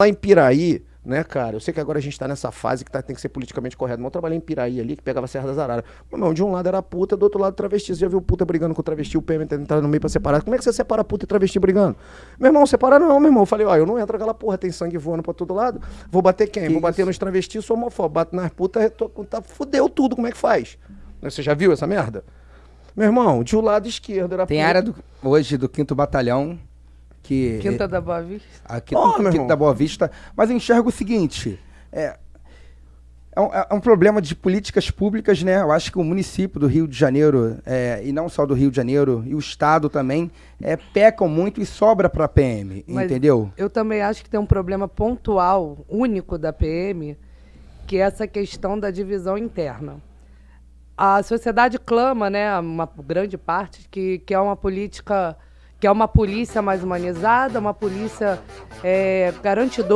Lá em Piraí, né, cara? Eu sei que agora a gente tá nessa fase que tá, tem que ser politicamente correto, mas eu trabalhei em Piraí ali, que pegava a Serra das Araras. Meu irmão, de um lado era puta, do outro lado travesti. Você já viu puta brigando com travesti, o PM entrando no meio pra separar. Como é que você separa puta e travesti brigando? Meu irmão, separa não, meu irmão. Eu falei, ó, eu não entro aquela porra, tem sangue voando pra todo lado. Vou bater quem? Que Vou bater isso? nos travestis, sou homofóbico. Bato nas putas, tô- tá, fudeu tudo, como é que faz? Você já viu essa merda? Meu irmão, de um lado esquerdo era Tem puta. área do- hoje do 5 Batalhão que. Quinta da Boa Vista. A Quinta, Ó, meu Quinta irmão. da Boa Vista. Mas eu enxergo o seguinte: é, é, um, é um problema de políticas públicas, né? Eu acho que o município do Rio de Janeiro, é, e não só do Rio de Janeiro, e o Estado também, é, pecam muito e sobra para a PM, Mas entendeu? Eu também acho que tem um problema pontual, único da PM, que é essa questão da divisão interna. A sociedade clama, né, uma grande parte, que, que é uma política, que é uma polícia mais humanizada, uma polícia é, garantidora